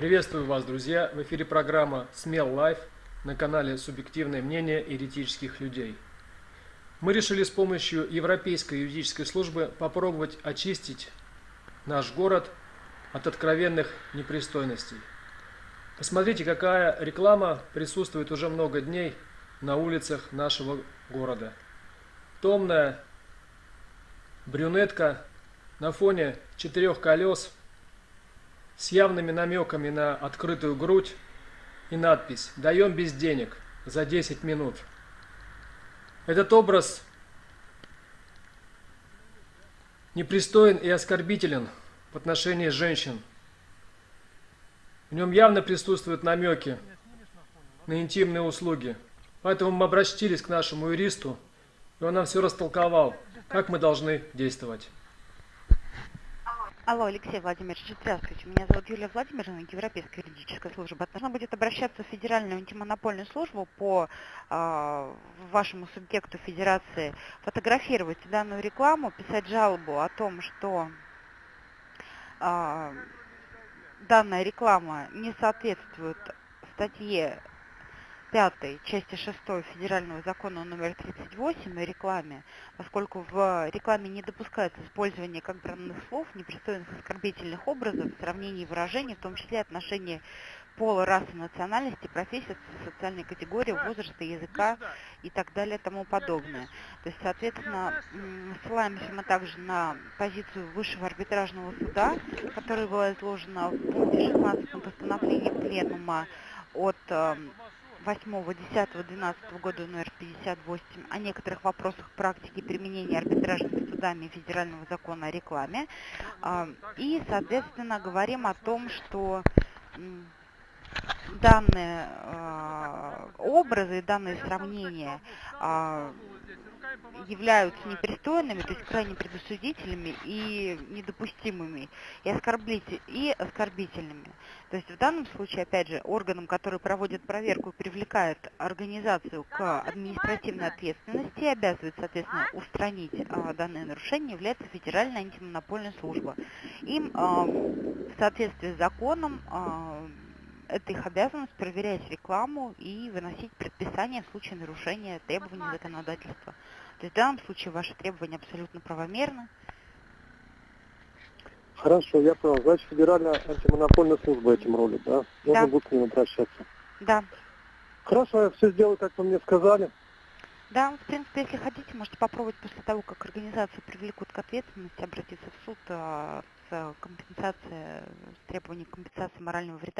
Приветствую вас, друзья! В эфире программа «Смел Лайф» на канале «Субъективное мнение еретических людей». Мы решили с помощью Европейской юридической службы попробовать очистить наш город от откровенных непристойностей. Посмотрите, какая реклама присутствует уже много дней на улицах нашего города. Томная брюнетка на фоне четырех колес с явными намеками на открытую грудь и надпись «Даем без денег за 10 минут». Этот образ непристоен и оскорбителен в отношении женщин. В нем явно присутствуют намеки на интимные услуги. Поэтому мы обратились к нашему юристу, и он нам все растолковал, как мы должны действовать. Алло, Алексей Владимирович, здравствуйте. Меня зовут Юлия Владимировна, Европейская юридическая служба. Должна будет обращаться в Федеральную антимонопольную службу по э, вашему субъекту Федерации, фотографировать данную рекламу, писать жалобу о том, что э, данная реклама не соответствует статье 5 части 6 Федерального закона номер 38 о рекламе, поскольку в рекламе не допускается использование как бранных слов, непристойных оскорбительных образов, сравнений выражений, в том числе отношения пола, расы, национальности, профессии, социальной категории, возраста, языка и так далее и тому подобное. То есть, соответственно, ссылаемся мы также на позицию Высшего арбитражного суда, которая была изложена в пункте 16 постановления Пленума от эм, 8-10-12 года номер 58 о некоторых вопросах практики применения арбитражными судами федерального закона о рекламе. А, и, соответственно, говорим о том, что данные а, образы, данные сравнения а, являются непристойными, то есть крайне предосудительными и недопустимыми, и, оскорбитель, и оскорбительными. То есть в данном случае, опять же, органом, который проводит проверку и привлекает организацию к административной ответственности и обязывает, соответственно, устранить а, данное нарушение, является Федеральная антимонопольная служба. Им а, в соответствии с законом а, это их обязанность проверять рекламу и выносить предписания в случае нарушения требований законодательства. То есть в данном случае ваши требования абсолютно правомерны. Хорошо, я понял. Значит, Федеральная антимонопольная служба этим рулит, да? Можно да. будет к ним обращаться. Да. Хорошо, я все сделаю, как вы мне сказали. Да, в принципе, если хотите, можете попробовать после того, как организацию привлекут к ответственности, обратиться в суд с компенсацией, с требованием компенсации морального вреда.